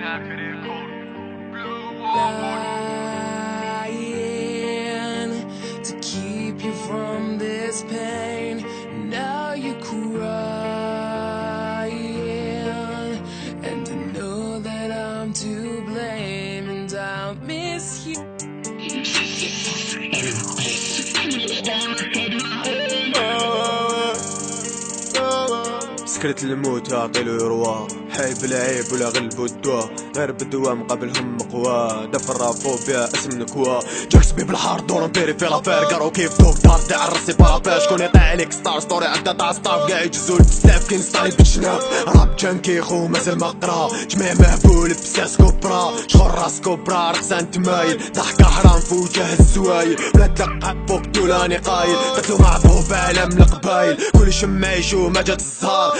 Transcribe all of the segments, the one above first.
lying to keep you from this pain. سكرت الموت عقل يروى. حي بالعيب ولا غلب الدواء غير بالدواء مقابلهم مقوى. دفر فوبيا اسم نكوا جاكس بي بالحار دور نبيري في لافير. قارو كيف دكتور تاع الرسي بارابير. شكون يطيع عليك ستار ستوري؟ عدا تاع ستاف. قاع يجزول بزاف كاين ستاري بالجناب راب جانكي خو مازال ما قرا. جميع مهبول بساس كوبرا شغل راس كوبرا رقصان تمايل ضحكة حرام في وجه الزوايل بلا دقة فوق دولاني قايل. قتلو مع بوب عالم القبايل. كل شم يشوف ما جات الزهار.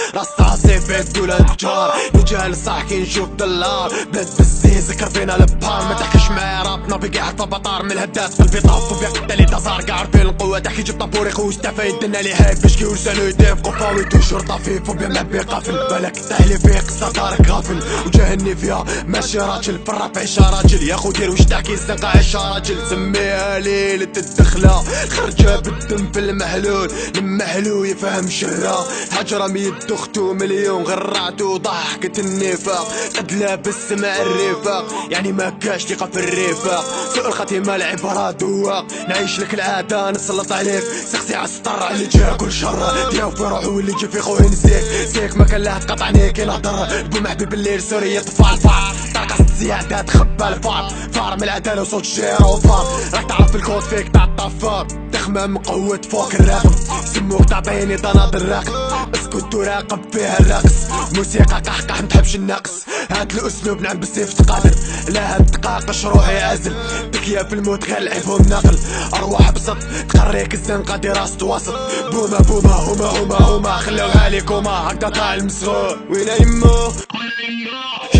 بيت دولان تجار رجال صح كي نشوف دلار بلاد ذكر فينا البار. ما تحكيش معايا رابنا بقي حتى بطار من الهدات قلبي طاف وفي قتالي تزار قاع عارفين القوة. تحكي جبت طابوري خوش. تفاين دنا لي هاي باش كي ورسالو يديف قفاوي. توجور طفيف. وبيا معبي قافل بالك تحلي فيه قصة دارك غافل. وجاهني فيها ماشي راجل. في الراب عيشة راجل. يا خو دير واش تحكي؟ الزنقة عيشة راجل. سميها ليلة الدخلة خرجة بالدم في المحلول المحلو يفهم شهرة. حجرة ميت اختو مليون غرعتو ضحكة النفاق. قد لابس مع الرفاق. يعني ما كاش ثقة في الرفاق. سوء الخاتمة العبارة دواق. نعيش لك العادة نسلط عليك. سقسي على السطر اللي جا كل شر دياو في روحو واللي جا في خوين نسيك. سيك ما كان له تقطعني كي نهضر بو محبيب الليل سوري يطفى الفار طاقة زيادة تخبى الفار فار من العدالة وصوت جيرو فار راك تعرف الكود فيك تاع الطفار تخمم قوة فوق الرقم. سموك تعطيني تناض الرقم اسكت وراقب فيها الرقص. موسيقى قحقح متحبش النقص. هاد الاسلوب نعم بالسيف تقادر لا هاد تقاقش روحي عازل بكيا في الموت غير لعبهم نقل. ارواح بسط تقريك الزنقة دراسة وسط. بوما بوما هما هما هما. خلوها ليكوما هكدا طالع المسغول. وين يمو؟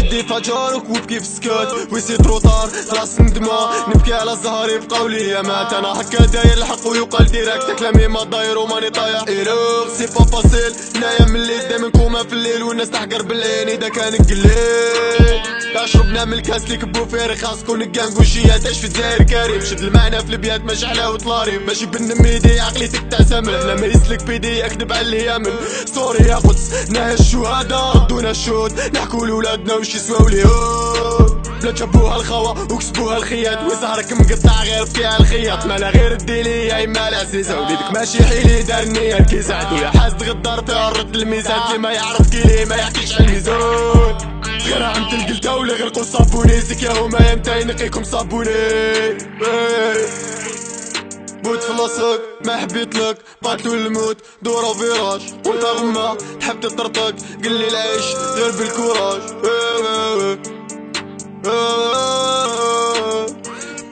شدي فجارك وابكي في سكات ويسي تروطار راس ندمة نبكي على زهر يبقاو ليا مات. أنا هكا داير الحق ويقال ديراكت كلامي ما داير وماني طايح ايروغ سي با فاسيل هنايا من الليل دايما كوما في الليل. والناس تحقر بالعين إذا كان قليل. شربنا من الكاس اللي كبو فيه رخاص كون كان وشيات تعيش في الجزائر كريم شد المعنى في البيات مشعلة وطلاري. ماشي بالنميدي عقليتك تعتمد هنا ما يسلك بيدي اكذب على اليمن سوري يا قدس نهى الشهداء. ردونا الشهود نحكوا لولادنا وش يسواو اليهود بلا جابوها الخوا وكسبوها الخياط. وزهرك مقطع غير فيها الخياط. مالا غير الديلي يا اما العزيزة وليدك ماشي حيلي دار النية كي زعدو يا حاسد غدار فيها الرد الميزان اللي ما يعرف كيلي ما يحكيش على الميزان غير عم تلقلتا ولا غرقوا صابوني. يا هما يمتى ينقيكم صابوني. إيه. موت في لاصق ما حبيت لك. باتلو الموت دورة فيراج وأنت غما تحب تطرطق. قل لي العيش غير بالكوراج.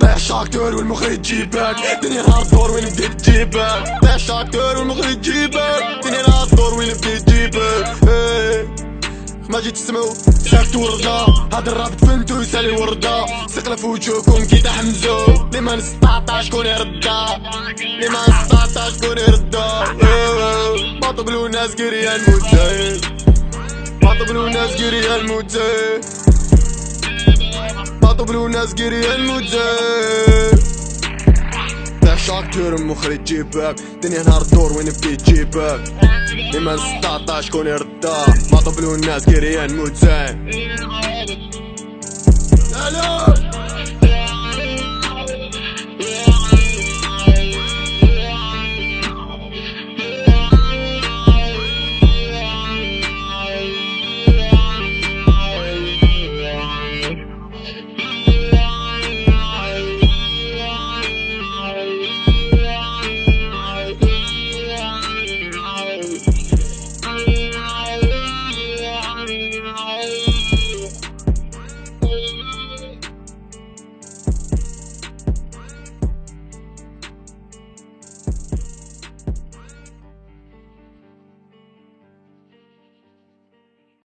طيح شاكتور والمخرج تجيبك دنيا نهار دور وين بديت تجيبك؟ شاكتور والمخرج تجيبك ما جيت تسمعوا. ساكت وردة. هاد الراب تفنتو يسالي وردة. ثقل في وجوهكم كي تحمزو لي ما نستعطى شكون يردا لي ما نستعطى شكون يردا باطو بلو ناس قريا الموتين باطو بلو ناس قريا الموتين باطو بلو ناس قريا الموتين شاكتور مخرج جيبك. دنيا نهار دور وين بدي تجيبك. لما 16 شكون يردا ما طبلو الناس كيريان موت زين.